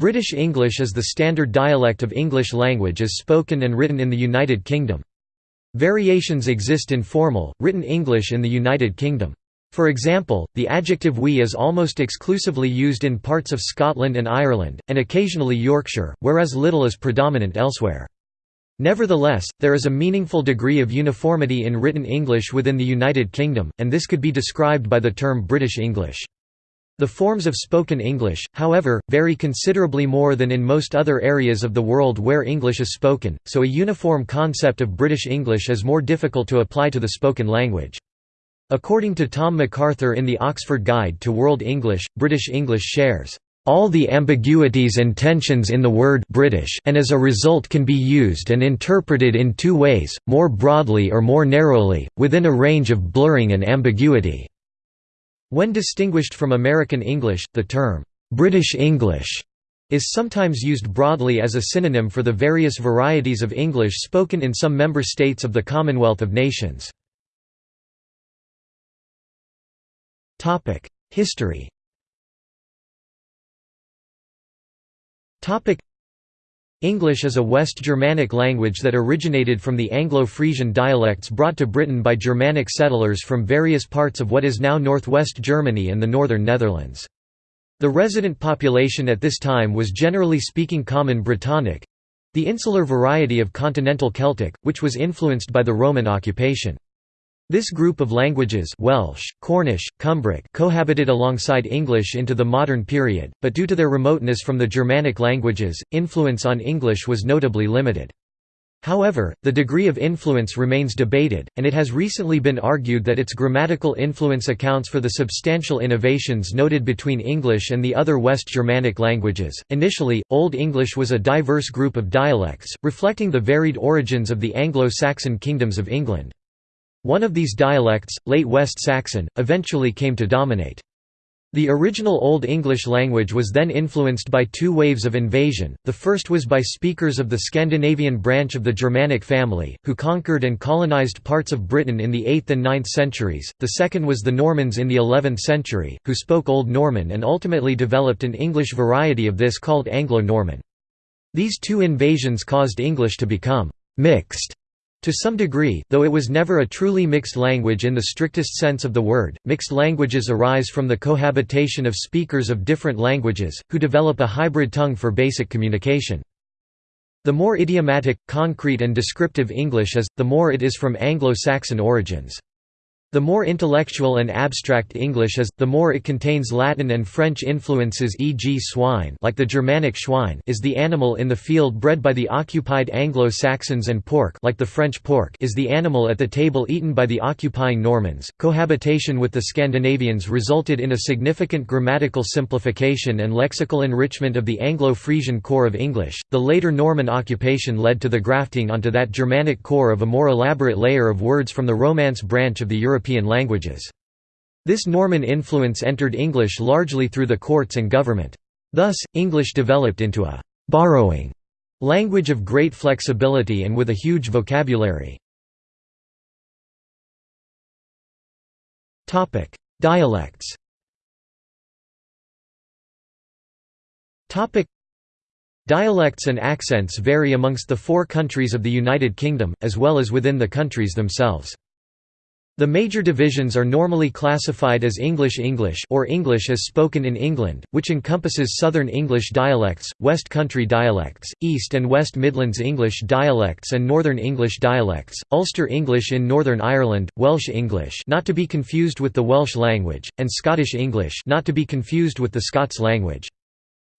British English is the standard dialect of English language as spoken and written in the United Kingdom. Variations exist in formal, written English in the United Kingdom. For example, the adjective wee is almost exclusively used in parts of Scotland and Ireland, and occasionally Yorkshire, whereas little is predominant elsewhere. Nevertheless, there is a meaningful degree of uniformity in written English within the United Kingdom, and this could be described by the term British English. The forms of spoken English, however, vary considerably more than in most other areas of the world where English is spoken, so a uniform concept of British English is more difficult to apply to the spoken language. According to Tom MacArthur in the Oxford Guide to World English, British English shares all the ambiguities and tensions in the word British and as a result can be used and interpreted in two ways, more broadly or more narrowly, within a range of blurring and ambiguity." When distinguished from American English, the term, "'British English' is sometimes used broadly as a synonym for the various varieties of English spoken in some member states of the Commonwealth of Nations. History English is a West Germanic language that originated from the Anglo-Frisian dialects brought to Britain by Germanic settlers from various parts of what is now northwest Germany and the northern Netherlands. The resident population at this time was generally speaking Common Brittonic—the insular variety of Continental Celtic, which was influenced by the Roman occupation. This group of languages Welsh, Cornish, Cumbric cohabited alongside English into the modern period, but due to their remoteness from the Germanic languages, influence on English was notably limited. However, the degree of influence remains debated, and it has recently been argued that its grammatical influence accounts for the substantial innovations noted between English and the other West Germanic languages. Initially, Old English was a diverse group of dialects, reflecting the varied origins of the Anglo Saxon kingdoms of England. One of these dialects, Late West Saxon, eventually came to dominate. The original Old English language was then influenced by two waves of invasion, the first was by speakers of the Scandinavian branch of the Germanic family, who conquered and colonized parts of Britain in the 8th and 9th centuries, the second was the Normans in the 11th century, who spoke Old Norman and ultimately developed an English variety of this called Anglo-Norman. These two invasions caused English to become «mixed» To some degree, though it was never a truly mixed language in the strictest sense of the word, mixed languages arise from the cohabitation of speakers of different languages, who develop a hybrid tongue for basic communication. The more idiomatic, concrete and descriptive English is, the more it is from Anglo-Saxon origins. The more intellectual and abstract English is, the more it contains Latin and French influences e.g. swine like the Germanic Schwein is the animal in the field bred by the occupied Anglo-Saxons and pork like the French pork is the animal at the table eaten by the occupying Normans. Cohabitation with the Scandinavians resulted in a significant grammatical simplification and lexical enrichment of the Anglo-Frisian core of English. The later Norman occupation led to the grafting onto that Germanic core of a more elaborate layer of words from the Romance branch of the European European languages. This Norman influence entered English largely through the courts and government. Thus, English developed into a «borrowing» language of great flexibility and with a huge vocabulary. Dialects Dialects and accents vary amongst the four countries of the United Kingdom, as well as within the countries themselves. The major divisions are normally classified as English English or English as spoken in England, which encompasses Southern English dialects, West Country dialects, East and West Midlands English dialects and Northern English dialects, Ulster English in Northern Ireland, Welsh English not to be confused with the Welsh language, and Scottish English not to be confused with the Scots language.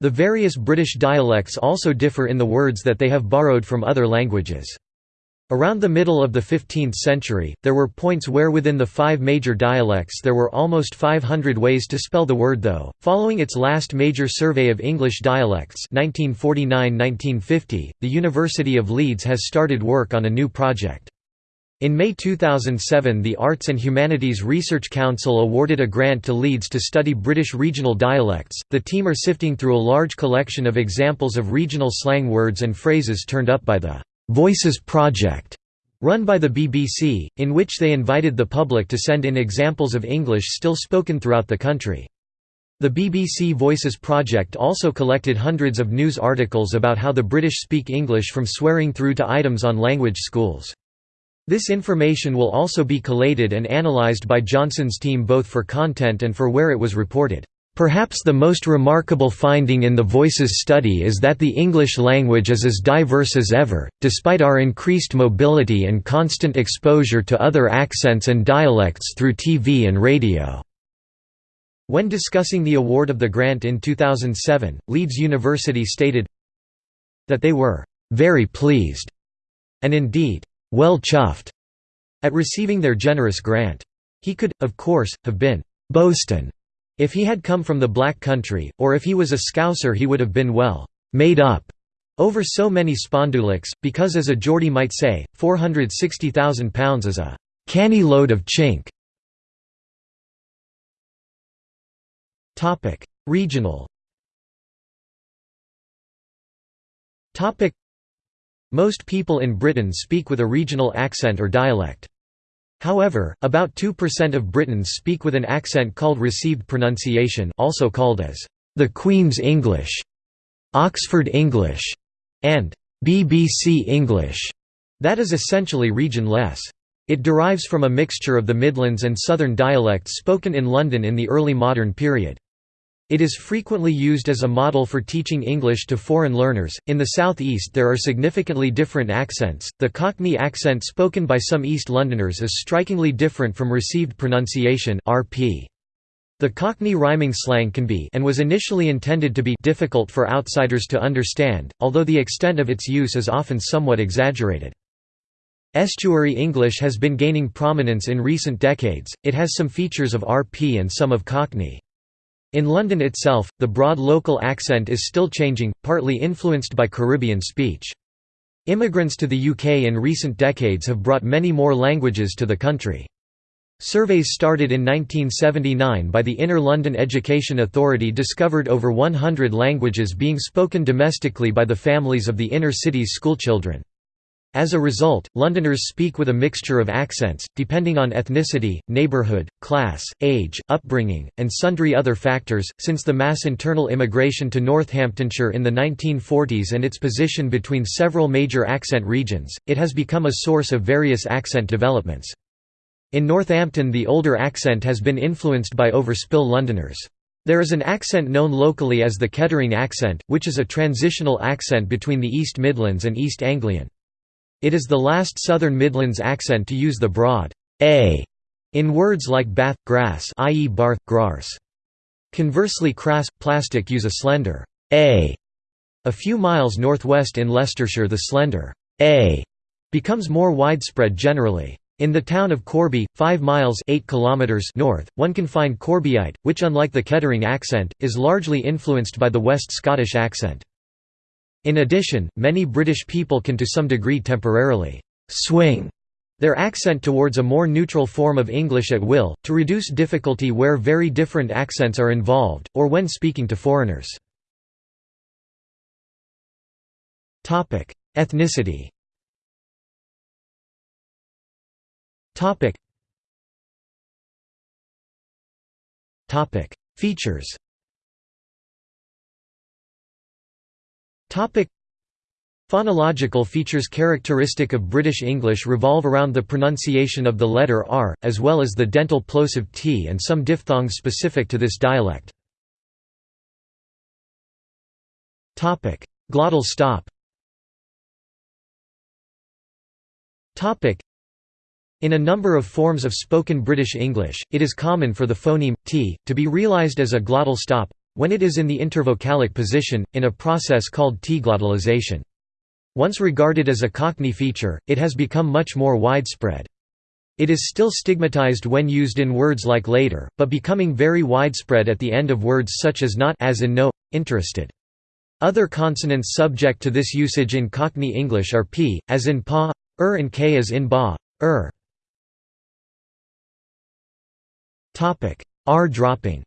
The various British dialects also differ in the words that they have borrowed from other languages. Around the middle of the 15th century, there were points where within the five major dialects there were almost 500 ways to spell the word though. Following its last major survey of English dialects 1949–1950, the University of Leeds has started work on a new project. In May 2007 the Arts and Humanities Research Council awarded a grant to Leeds to study British regional dialects. The team are sifting through a large collection of examples of regional slang words and phrases turned up by the Voices Project, run by the BBC, in which they invited the public to send in examples of English still spoken throughout the country. The BBC Voices project also collected hundreds of news articles about how the British speak English from swearing through to items on language schools. This information will also be collated and analysed by Johnson's team both for content and for where it was reported. Perhaps the most remarkable finding in the Voices study is that the English language is as diverse as ever, despite our increased mobility and constant exposure to other accents and dialects through TV and radio. When discussing the award of the grant in 2007, Leeds University stated that they were very pleased and indeed well chuffed at receiving their generous grant. He could, of course, have been bostin if he had come from the black country, or if he was a Scouser he would have been well made up over so many spondulics, because as a Geordie might say, £460,000 is a canny load of chink. Regional. Most people in Britain speak with a regional accent or dialect. However, about 2% of Britons speak with an accent called received pronunciation, also called as the Queen's English, Oxford English, and BBC English. That is essentially region-less. It derives from a mixture of the Midlands and Southern dialects spoken in London in the early modern period. It is frequently used as a model for teaching English to foreign learners. In the southeast, there are significantly different accents. The Cockney accent spoken by some East Londoners is strikingly different from received pronunciation (RP). The Cockney rhyming slang can be and was initially intended to be difficult for outsiders to understand, although the extent of its use is often somewhat exaggerated. Estuary English has been gaining prominence in recent decades. It has some features of RP and some of Cockney. In London itself, the broad local accent is still changing, partly influenced by Caribbean speech. Immigrants to the UK in recent decades have brought many more languages to the country. Surveys started in 1979 by the Inner London Education Authority discovered over 100 languages being spoken domestically by the families of the inner city's schoolchildren. As a result, Londoners speak with a mixture of accents, depending on ethnicity, neighbourhood, class, age, upbringing, and sundry other factors. Since the mass internal immigration to Northamptonshire in the 1940s and its position between several major accent regions, it has become a source of various accent developments. In Northampton, the older accent has been influenced by overspill Londoners. There is an accent known locally as the Kettering accent, which is a transitional accent between the East Midlands and East Anglian. It is the last Southern Midlands accent to use the broad a in words like bath, grass i.e. barth, grars. Conversely crass, plastic use a slender a. A few miles northwest in Leicestershire the slender a becomes more widespread generally. In the town of Corby, 5 miles 8 kilometers north, one can find Corbyite, which unlike the Kettering accent, is largely influenced by the West Scottish accent. In addition, many British people can to some degree temporarily «swing» their accent towards a more neutral form of English at will, to reduce difficulty where very different accents are involved, or when speaking to foreigners. Ethnicity Features Phonological features characteristic of British English revolve around the pronunciation of the letter R, as well as the dental plosive T and some diphthongs specific to this dialect. Glottal stop. In a number of forms of spoken British English, it is common for the phoneme, t, to be realised as a glottal stop, when it is in the intervocalic position, in a process called T-glottalization. Once regarded as a Cockney feature, it has become much more widespread. It is still stigmatized when used in words like later, but becoming very widespread at the end of words such as not as in no, interested. Other consonants subject to this usage in Cockney English are p, as in pa, er and k as in ba, er. R dropping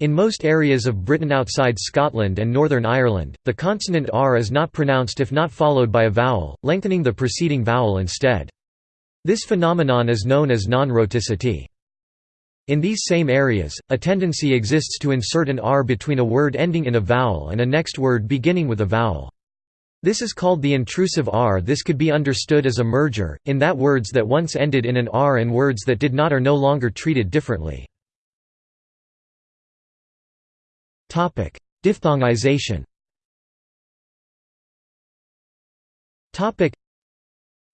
In most areas of Britain outside Scotland and Northern Ireland, the consonant r is not pronounced if not followed by a vowel, lengthening the preceding vowel instead. This phenomenon is known as non-rhoticity. In these same areas, a tendency exists to insert an r between a word ending in a vowel and a next word beginning with a vowel. This is called the intrusive r. This could be understood as a merger, in that words that once ended in an r and words that did not are no longer treated differently. Diphthongization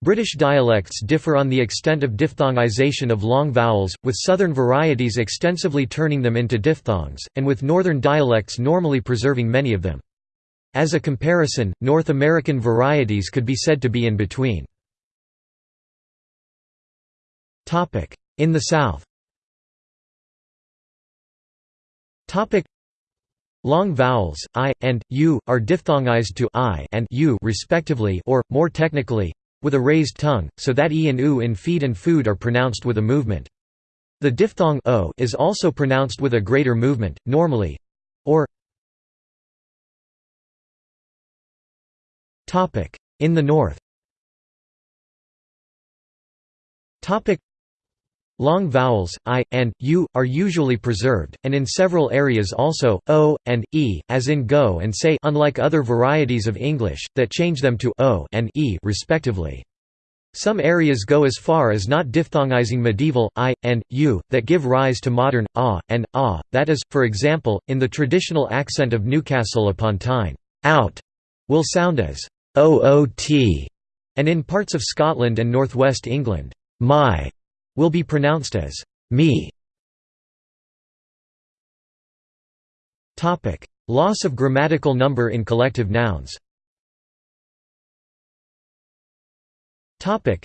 British dialects differ on the extent of diphthongization of long vowels, with southern varieties extensively turning them into diphthongs, and with northern dialects normally preserving many of them. As a comparison, North American varieties could be said to be in between. In the South Long vowels i and u are diphthongized to i and u respectively or more technically with a raised tongue, so that e and u in feed and food are pronounced with a movement. The diphthong o is also pronounced with a greater movement, normally or topic. In the north Long vowels, i, and, u, are usually preserved, and in several areas also, o, and, e, as in go and say unlike other varieties of English, that change them to o and e respectively. Some areas go as far as not diphthongizing medieval, i, and, u, that give rise to modern, ah, and, ah, that is, for example, in the traditional accent of Newcastle upon Tyne, out, will sound as oot, and in parts of Scotland and northwest England, my will be pronounced as me. Topic: Loss of grammatical number in collective nouns. Topic: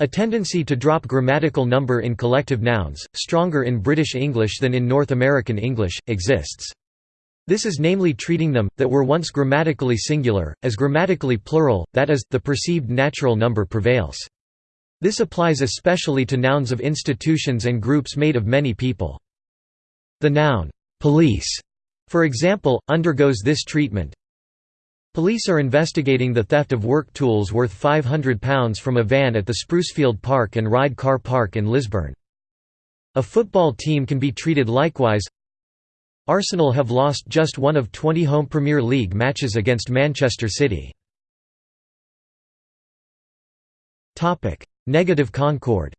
A tendency to drop grammatical number in collective nouns, stronger in British English than in North American English, exists. This is namely treating them, that were once grammatically singular, as grammatically plural, that is, the perceived natural number prevails. This applies especially to nouns of institutions and groups made of many people. The noun, police, for example, undergoes this treatment. Police are investigating the theft of work tools worth £500 from a van at the Sprucefield Park and Ride Car Park in Lisburn. A football team can be treated likewise. Arsenal have lost just one of 20 home Premier League matches against Manchester City. Negative concord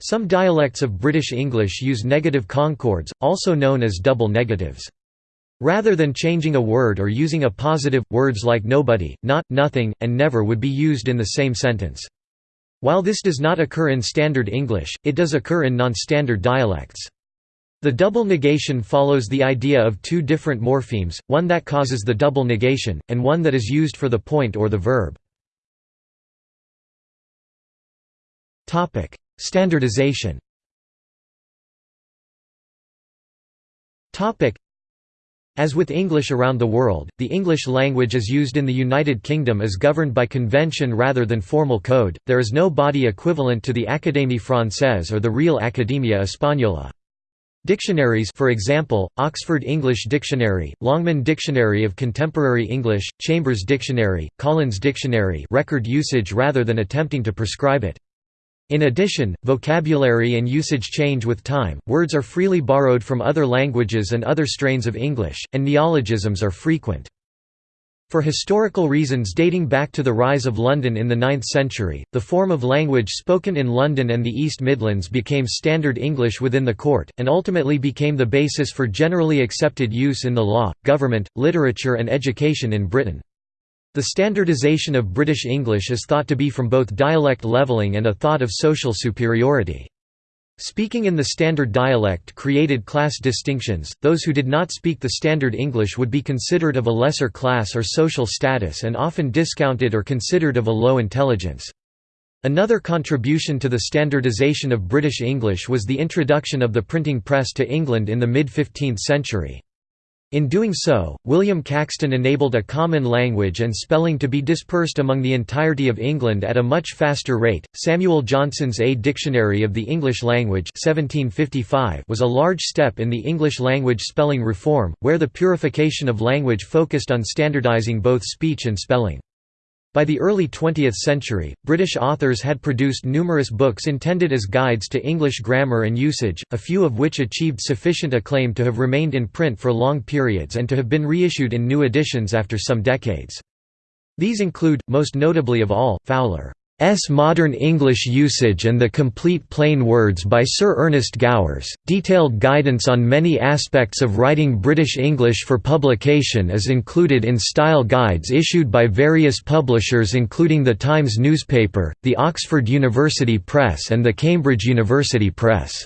Some dialects of British English use negative concords, also known as double negatives. Rather than changing a word or using a positive, words like nobody, not, nothing, and never would be used in the same sentence. While this does not occur in Standard English, it does occur in non-standard dialects. The double negation follows the idea of two different morphemes, one that causes the double negation, and one that is used for the point or the verb. Standardization as with English around the world, the English language as used in the United Kingdom is governed by convention rather than formal code, there is no body equivalent to the Académie Française or the Real Academia Española. Dictionaries for example, Oxford English Dictionary, Longman Dictionary of Contemporary English, Chambers Dictionary, Collins Dictionary record usage rather than attempting to prescribe it. In addition, vocabulary and usage change with time, words are freely borrowed from other languages and other strains of English, and neologisms are frequent. For historical reasons dating back to the rise of London in the 9th century, the form of language spoken in London and the East Midlands became Standard English within the court, and ultimately became the basis for generally accepted use in the law, government, literature and education in Britain. The standardisation of British English is thought to be from both dialect levelling and a thought of social superiority. Speaking in the standard dialect created class distinctions, those who did not speak the standard English would be considered of a lesser class or social status and often discounted or considered of a low intelligence. Another contribution to the standardization of British English was the introduction of the printing press to England in the mid-15th century. In doing so, William Caxton enabled a common language and spelling to be dispersed among the entirety of England at a much faster rate. Samuel Johnson's A Dictionary of the English Language (1755) was a large step in the English language spelling reform, where the purification of language focused on standardizing both speech and spelling. By the early 20th century, British authors had produced numerous books intended as guides to English grammar and usage, a few of which achieved sufficient acclaim to have remained in print for long periods and to have been reissued in new editions after some decades. These include, most notably of all, Fowler. S. Modern English Usage and the Complete Plain Words by Sir Ernest Gowers. Detailed guidance on many aspects of writing British English for publication is included in style guides issued by various publishers including the Times newspaper, the Oxford University Press and the Cambridge University Press.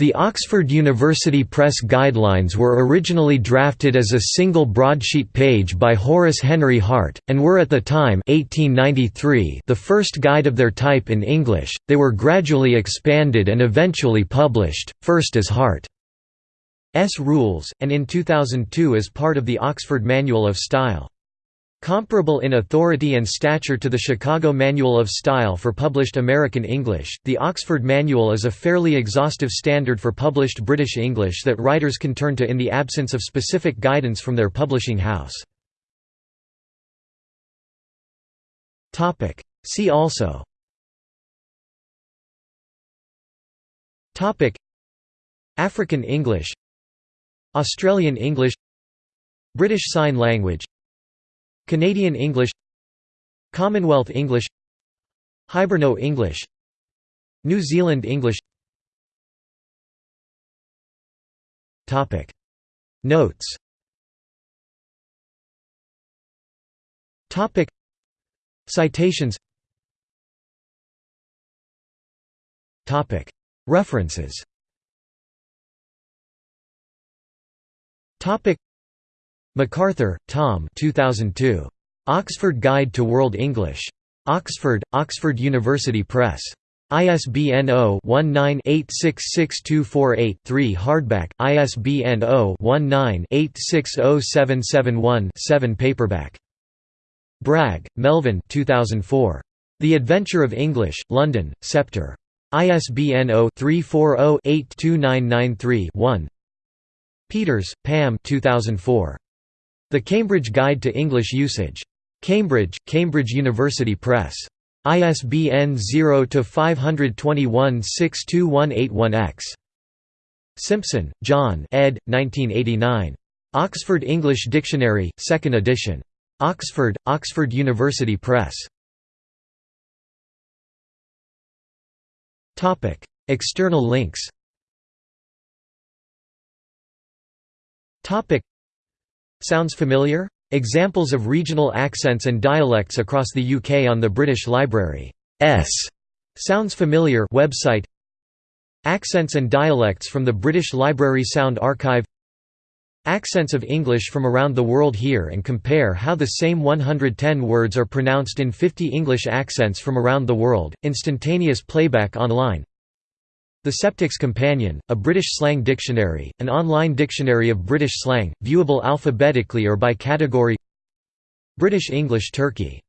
The Oxford University Press Guidelines were originally drafted as a single broadsheet page by Horace Henry Hart, and were at the time 1893 the first guide of their type in English. They were gradually expanded and eventually published, first as Hart's Rules, and in 2002 as part of the Oxford Manual of Style. Comparable in authority and stature to the Chicago Manual of Style for published American English, the Oxford Manual is a fairly exhaustive standard for published British English that writers can turn to in the absence of specific guidance from their publishing house. See also. African English. Australian English. British Sign Language Canadian English Commonwealth English Hiberno English New Zealand English. Topic. Notes. Topic. Citations. Topic. References MacArthur, Tom 2002. Oxford Guide to World English. Oxford, Oxford University Press. ISBN 0-19-866248-3 hardback, ISBN 0-19-860771-7 paperback. Bragg, Melvin 2004. The Adventure of English, London, Sceptre. ISBN 0-340-82993-1 Peters, Pam 2004. The Cambridge Guide to English Usage. Cambridge, Cambridge University Press. ISBN 0-521-62181-X. Simpson, John ed. 1989. Oxford English Dictionary, 2nd edition. Oxford, Oxford University Press. External links Sounds familiar? Examples of regional accents and dialects across the UK on the British Library's Sounds Familiar. Website. Accents and dialects from the British Library Sound Archive. Accents of English from around the world here and compare how the same 110 words are pronounced in 50 English accents from around the world, instantaneous playback online the Septics Companion, a British slang dictionary, an online dictionary of British slang, viewable alphabetically or by category British English Turkey